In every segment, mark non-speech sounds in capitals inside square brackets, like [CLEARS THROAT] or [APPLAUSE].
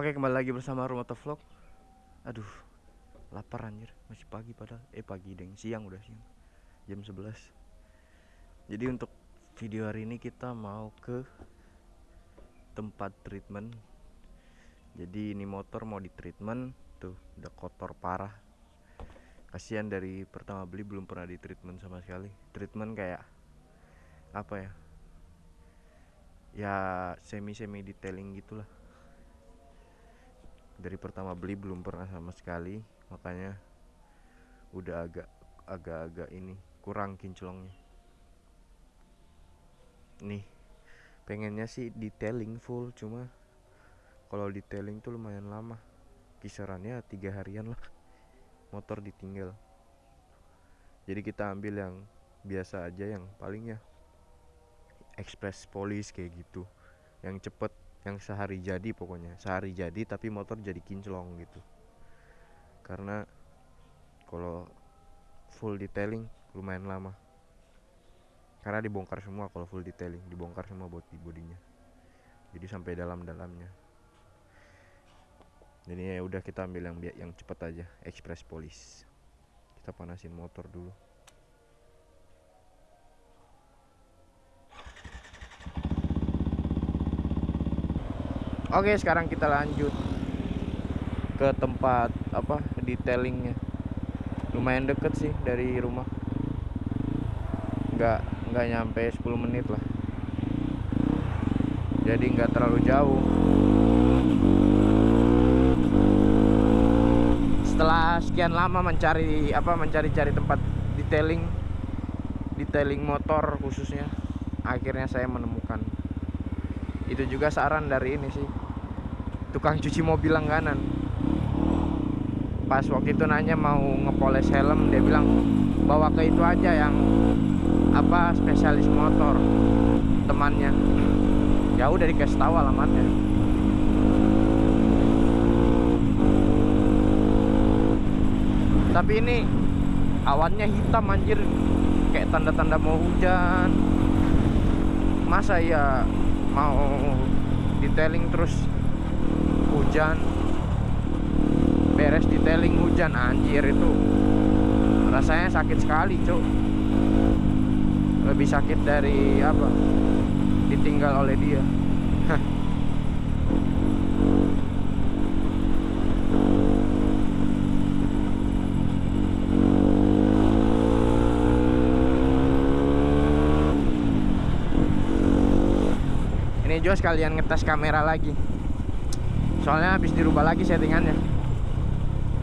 Oke kembali lagi bersama Rumoto Vlog. Aduh Lapar anjir. Masih pagi padahal. Eh pagi deng Siang udah siang. Jam 11 Jadi untuk video hari ini kita mau ke Tempat treatment. Jadi ini motor mau di treatment Tuh udah kotor parah. Kasihan dari pertama beli belum pernah di treatment sama sekali. Treatment kayak Apa ya? Ya semi-semi detailing gitulah dari pertama beli belum pernah sama sekali makanya udah agak agak-agak ini kurang kinclongnya. Nih pengennya sih detailing full cuma kalau detailing tuh lumayan lama. Kisarannya tiga harian lah [LAUGHS] motor ditinggal. Jadi kita ambil yang biasa aja yang palingnya express polish kayak gitu yang cepet yang sehari jadi pokoknya. Sehari jadi tapi motor jadi kinclong gitu. Karena kalau full detailing lumayan lama. Karena dibongkar semua kalau full detailing dibongkar semua body bodinya. Jadi sampai dalam-dalamnya. Jadi ya udah kita ambil yang yang cepet aja express polish kita panasin motor dulu Oke sekarang kita lanjut ke tempat apa detailingnya. Lumayan deket sih dari rumah. Nggak nggak nyampe 10 menit lah. Jadi nggak terlalu jauh. Setelah sekian lama mencari apa mencari-cari tempat detailing detailing motor khususnya akhirnya saya menemukan. Itu juga saran dari ini sih tukang cuci mobil langganan. Pas waktu itu nanya mau ngepoles helm dia bilang bawa ke itu aja yang apa spesialis motor temannya. Ya udah dikasih tahu alamatnya. Tapi ini awannya hitam anjir. Kayak tanda-tanda mau hujan. Masa ya mau detailing terus hujan. Beres detailing hujan anjir itu. Rasanya sakit sekali cuk. Lebih sakit dari apa? Ditinggal oleh dia. [LAUGHS] Ini juga sekalian ngetes kamera lagi soalnya habis dirubah lagi settingannya.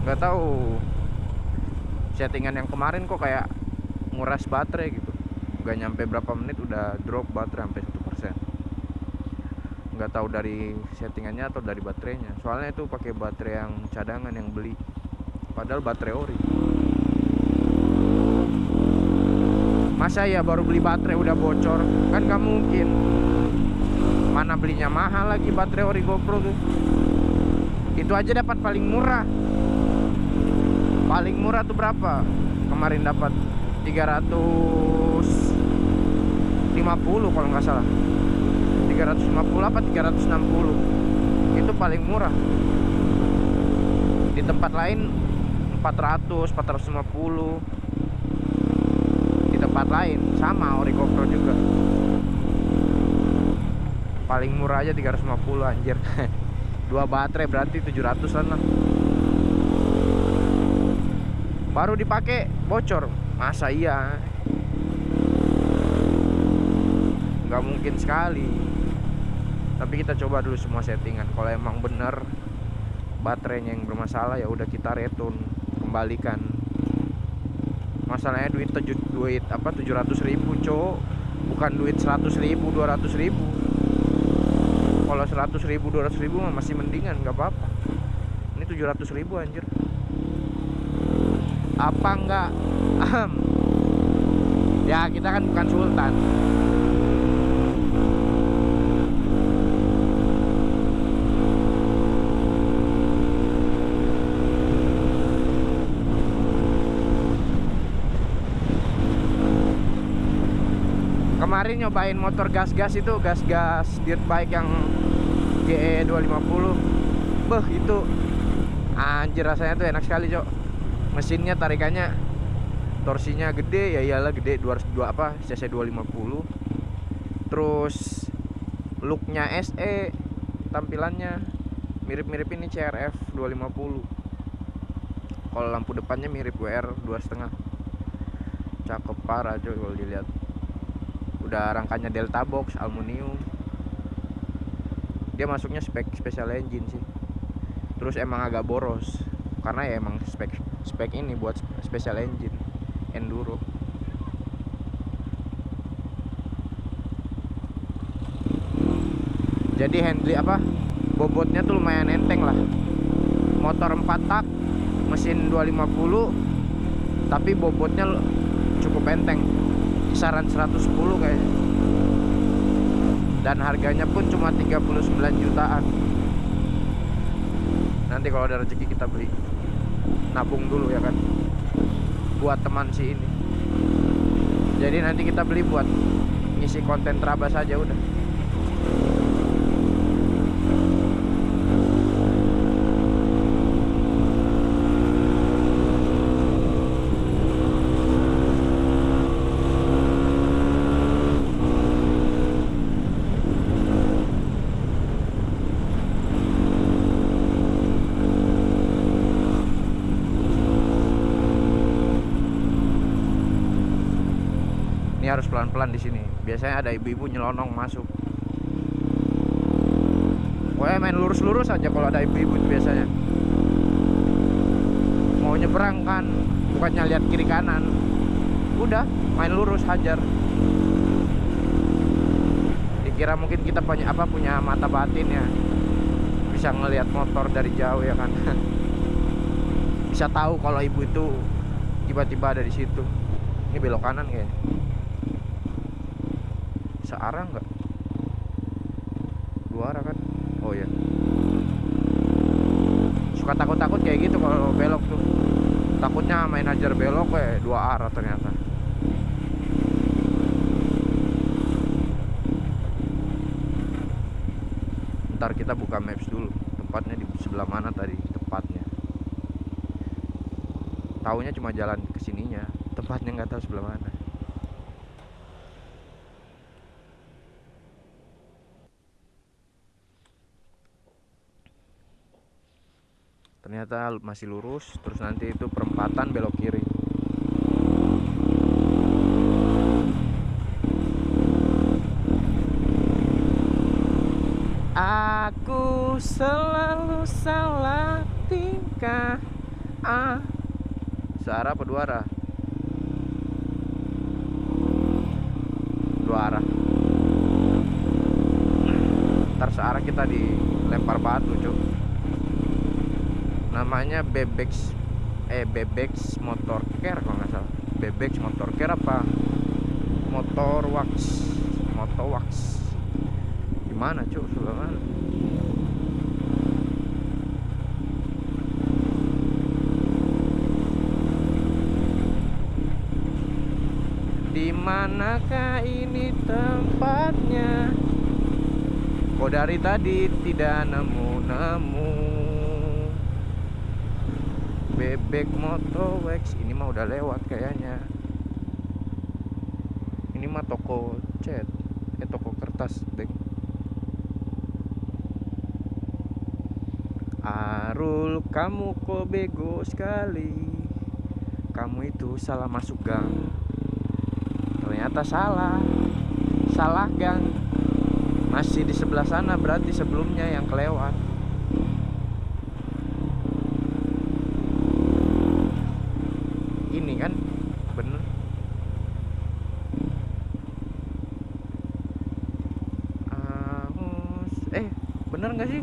Nggak tahu. Settingan yang kemarin kok kayak nguras baterai gitu. Nggak nyampe berapa menit udah drop baterai sampai satu persen. Nggak tahu dari settingannya atau dari baterainya. Soalnya itu pakai baterai yang cadangan yang beli. Padahal baterai ori. Masa ya baru beli baterai udah bocor? Kan nggak mungkin. Mana belinya mahal lagi baterai ori GoPro tuh itu aja dapat paling murah. Paling murah tuh berapa? Kemarin dapat 350 kalau nggak salah. 350 apa 360 itu paling murah. Di tempat lain 400 450 di tempat lain sama ori GoPro juga. Paling murah aja 350 anjir [LAUGHS] dua baterai berarti 700an lah. Baru dipakai bocor. Masa iya? Nggak mungkin sekali. Tapi kita coba dulu semua settingan. Kalau emang bener baterainya yang bermasalah ya udah kita return kembalikan. Masalahnya duit duit apa 700 ribu cowok. Bukan duit 100 ribu 200 ribu kalau 100 ribu 200 ribu masih mendingan nggak apa-apa. Ini 700 ribu anjir. Apa enggak ya kita kan bukan sultan kemarin nyobain motor gas-gas itu gas-gas dirt bike yang GE 250 beh itu anjir rasanya tuh enak sekali cok. Mesinnya tarikannya torsinya gede ya iyalah gede 202 apa cc 250 terus looknya SE tampilannya mirip-mirip ini CRF 250 kalau lampu depannya mirip WR 2,5 cakep parah coy kalau dilihat udah rangkanya Delta Box aluminium. Dia masuknya spek special engine sih. Terus emang agak boros karena ya emang spek spek ini buat special engine enduro. Jadi handling apa? Bobotnya tuh lumayan enteng lah. Motor 4 tak mesin 250 tapi bobotnya cukup enteng kisaran 110 kayaknya. Dan harganya pun cuma 39 jutaan. Nanti kalau ada rezeki kita beli. Nabung dulu ya kan? Buat teman si ini. Jadi nanti kita beli buat ngisi konten terabas aja udah ini harus pelan-pelan di sini biasanya ada ibu-ibu nyelonong masuk. Wah main lurus-lurus aja kalau ada ibu-ibu biasanya. Mau nyebrang kan bukannya lihat kiri kanan. Udah main lurus hajar. Dikira mungkin kita punya apa punya mata batin ya. Bisa ngelihat motor dari jauh ya kan. [LAUGHS] Bisa tahu kalau ibu itu tiba-tiba ada di situ. Ini belok kanan kayaknya searah nggak? Dua arah kan? Oh ya suka takut-takut kayak gitu kalau belok tuh. Takutnya main ajar belok kayak dua arah ternyata. Ntar kita buka maps dulu. Tempatnya di sebelah mana tadi? Tepatnya. Taunya cuma jalan ke sininya. Tempatnya nggak tahu sebelah mana ternyata masih lurus terus nanti itu perempatan belok kiri. Aku selalu salah tingkah ah. Searah apa dua arah? Dua arah. Ntar searah kita dilempar batu cuy namanya Bebex eh Bebex motor care kalau nggak salah. Bebex motor care apa? Motor wax motor wax. Gimana cuy mana di manakah ini tempatnya? Kok dari tadi tidak nemu-nemu bebek moto wax ini mah udah lewat kayaknya. Ini mah toko cat. Eh toko kertas deng Arul kamu kok bego sekali? Kamu itu salah masuk gang. Ternyata salah. Salah gang. Masih di sebelah sana berarti sebelumnya yang kelewat kan? Bener. Ahus eh bener nggak sih?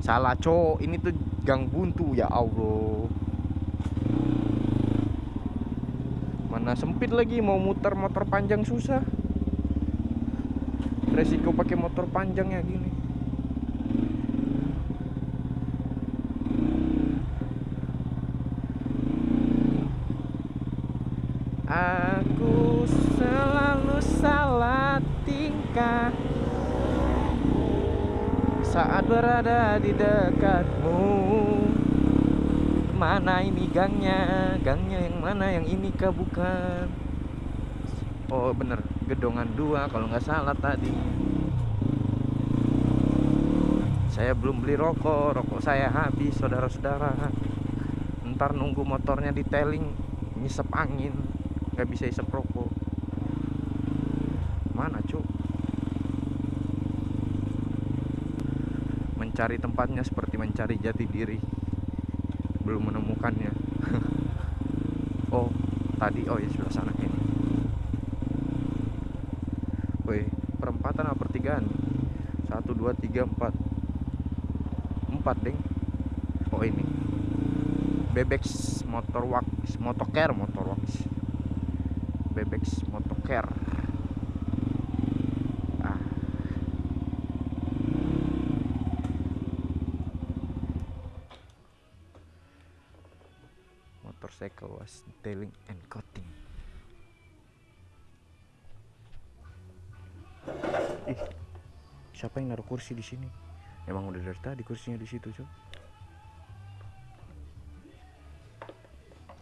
Salah cowok ini tuh gang buntu ya Allah. Mana sempit lagi mau muter motor panjang susah. Resiko pakai motor panjang ya gini aku mereka saat berada di dekatmu. Mana ini gangnya? Gangnya yang mana? Yang ini kah? Bukan. Oh bener. Gedongan dua kalau nggak salah tadi. Saya belum beli rokok. Rokok saya habis saudara-saudara. Ntar nunggu motornya detailing ngisep angin. Nggak bisa isep rokok. Mana cuk mencari tempatnya seperti mencari jati diri. Belum menemukannya. [LAUGHS] Oh tadi oh ya sebelah sana ini. Woi perempatan apa pertigaan? Satu dua tiga empat. Empat deng. Oh ini. Bebex motor wax motoker motor wax Bebex motoker ah motorcycle was detailing and coating ih siapa yang naruh kursi di sini? Emang udah dari tadi kursinya di situ cuy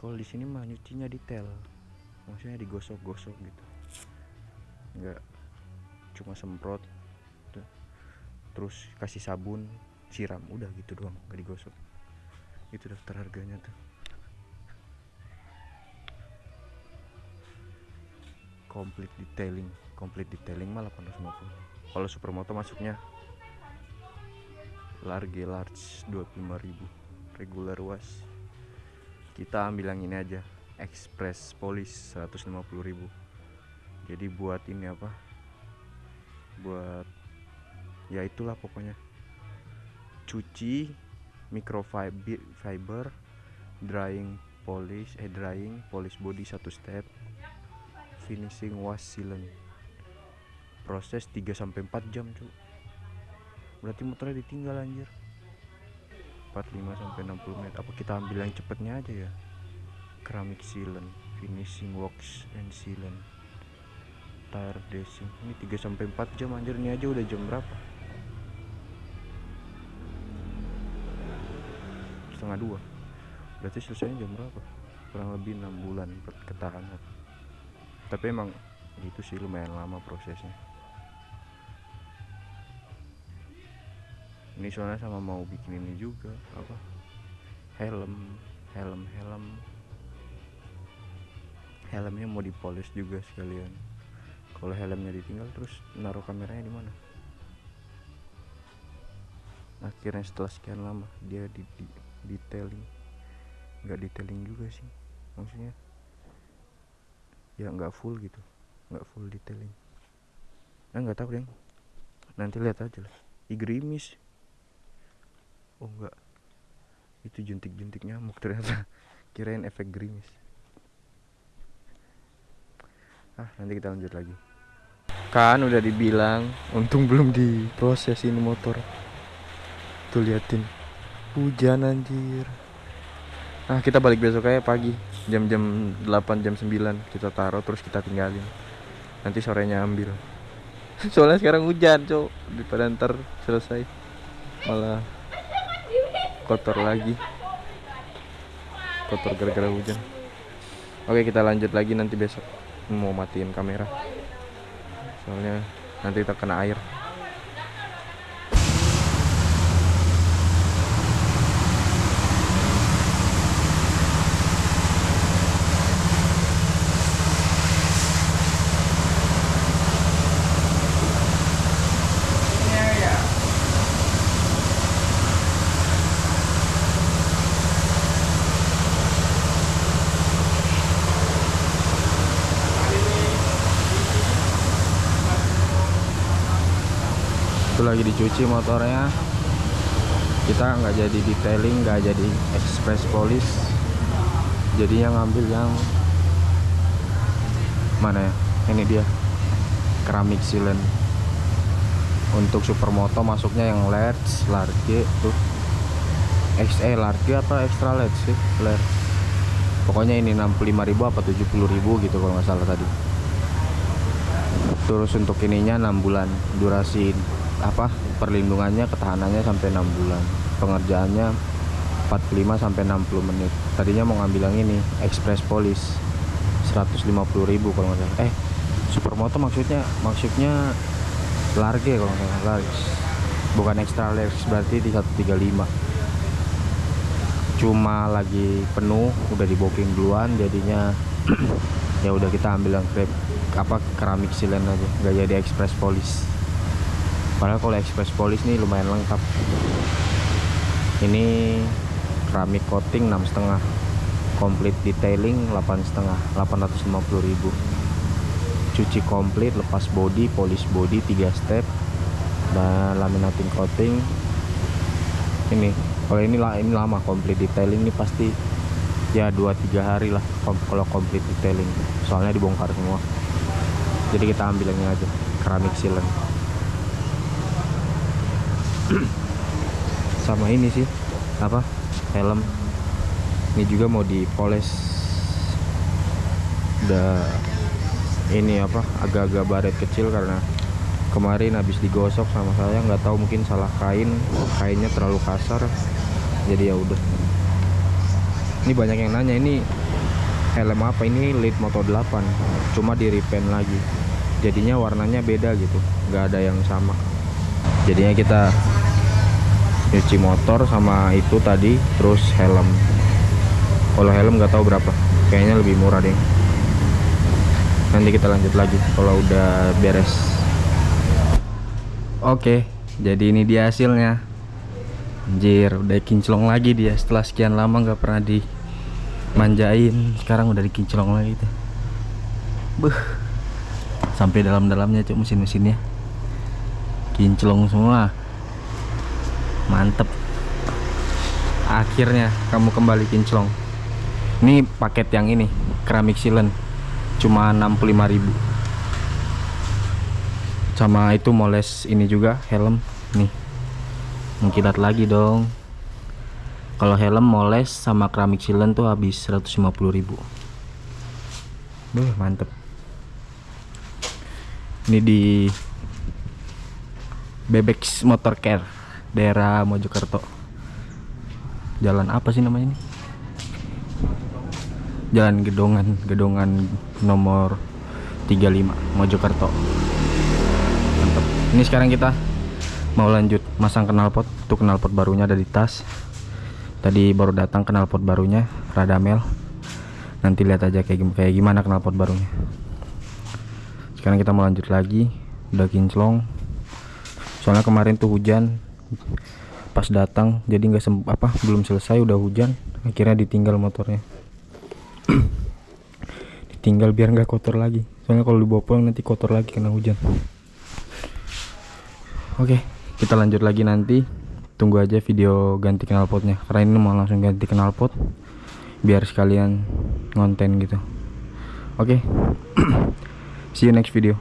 kalau di sini mah nyucinya detail. Maksudnya digosok-gosok gitu. Enggak cuma semprot terus kasih sabun siram udah gitu doang gak digosok. Itu daftar harganya tuh complete detailing. Complete detailing malah 850 kalau supermoto masuknya large large 25.000 regular was. Kita ambil yang ini aja. Express police 150.000 jadi buat ini apa? Buat ya itulah pokoknya. Cuci microfiber fiber drying polish eh drying polish body satu step finishing wash sealant proses 3 sampai 4 jam cuy berarti motornya ditinggal anjir. 45 sampai 60 menit. Apa kita ambil yang cepetnya aja ya? Keramik sealant finishing wax and sealant. Tire dressing ini 3 sampai 4 jam anjir. Ini aja udah jam berapa? Setengah dua. Berarti selesainya jam berapa? Kurang lebih 6 bulan ketahanan tapi emang itu sih lumayan lama prosesnya. Ini soalnya sama mau bikin ini juga apa? Helm helm helm. Helmnya mau dipolis juga sekalian. Kalau helmnya ditinggal terus naruh kameranya di mana? Akhirnya setelah sekian lama dia di, di detailing. Nggak detailing juga sih maksudnya ya nggak full gitu. Nggak full detailing. Nah nggak tahu deh nanti lihat aja lah. Igrimis. Oh enggak itu jentik-jentik nyamuk ternyata. [LAUGHS] Kirain efek gerimis ah nanti kita lanjut lagi. Kan udah dibilang untung belum diproses ini motor. Tuh liatin. Hujan anjir nah kita balik besok aja pagi. Jam-jam 8 jam 9 kita taruh terus kita tinggalin. Nanti sorenya ambil. [LAUGHS] Soalnya sekarang hujan cok. Daripada ntar selesai malah kotor lagi. Kotor gara-gara hujan. Oke kita lanjut lagi nanti besok. Mau matiin kamera. Soalnya nanti kita kena air itu lagi dicuci motornya. Kita nggak jadi detailing nggak jadi express polish jadinya ngambil yang mana ya? Ini dia keramik sealant. Untuk supermoto masuknya yang large large tuh. XE large apa extra large sih? Large pokoknya ini 65.000 apa 70.000 gitu kalau nggak salah tadi. Terus untuk ininya 6 bulan durasi apa perlindungannya ketahanannya sampai 6 bulan. Pengerjaannya 45 sampai 60 menit. Tadinya mau ngambil yang ini express polish 150.000 kalau nggak salah. Eh supermoto maksudnya maksudnya large kalau nggak salah large. Bukan extra large berarti di 135 cuma lagi penuh udah di booking duluan jadinya [CLEARS THROAT] ya udah kita ambil yang krep apa keramik silen aja nggak jadi express polish padahal kalau express polish nih lumayan lengkap. Ini keramik coating enam setengah complete detailing 8 setengah 850.000 cuci komplit lepas body polish body 3 step dan laminating coating. Ini kalau ini lah ini lama complete detailing ini pasti ya 2-3 hari lah kalau complete detailing. Soalnya dibongkar semua. Jadi kita ambil ini aja keramik sealant [CLEARS THROAT] sama ini sih apa helm. Ini juga mau dipoles. Udah ini apa agak-agak baret kecil karena kemarin habis digosok sama saya nggak tahu mungkin salah kain. Kainnya terlalu kasar jadi ya udah. Ini banyak yang nanya ini helm apa? Ini lead moto 8 cuma di repaint lagi. Jadinya warnanya beda gitu nggak ada yang sama. Jadinya kita nyuci motor sama itu tadi terus helm. Kalau helm nggak tahu berapa kayaknya lebih murah deh. Nanti kita lanjut lagi kalau udah beres. Oke jadi ini dia hasilnya. Anjir udah kinclong lagi dia. Setelah sekian lama nggak pernah dimanjain sekarang udah dikinclong lagi tuh. Buh. sampai dalam-dalamnya cuk mesin-mesinnya. Kinclong semua mantep. Akhirnya kamu kembali kinclong. Ini paket yang ini keramik silen. Cuma 65.000 sama itu moles ini juga helm. Nih mengkilat lagi dong. Kalau helm moles sama keramik silen tuh habis 150.000 Duh, mantep. Ini di Bebex Motor Care daerah Mojokerto. Jalan apa sih namanya ini? Jalan gedongan gedongan nomor 35 Mojokerto. Mantap. Ini sekarang kita mau lanjut masang knalpot itu knalpot barunya ada di tas. Tadi baru datang knalpot barunya Radamel nanti lihat aja kayak, gimana knalpot barunya. Sekarang kita mau lanjut lagi udah kinclong. Soalnya kemarin tuh hujan pas datang jadi nggak apa belum selesai udah hujan akhirnya ditinggal motornya. [CLEARS THROAT] Ditinggal biar nggak kotor lagi. Soalnya kalau dibawa pulang nanti kotor lagi kena hujan. Oke kita lanjut lagi nanti. Tunggu aja video ganti knalpotnya. Karena ini mau langsung ganti knalpot biar sekalian ngonten gitu. Oke [CLEARS THROAT] see you next video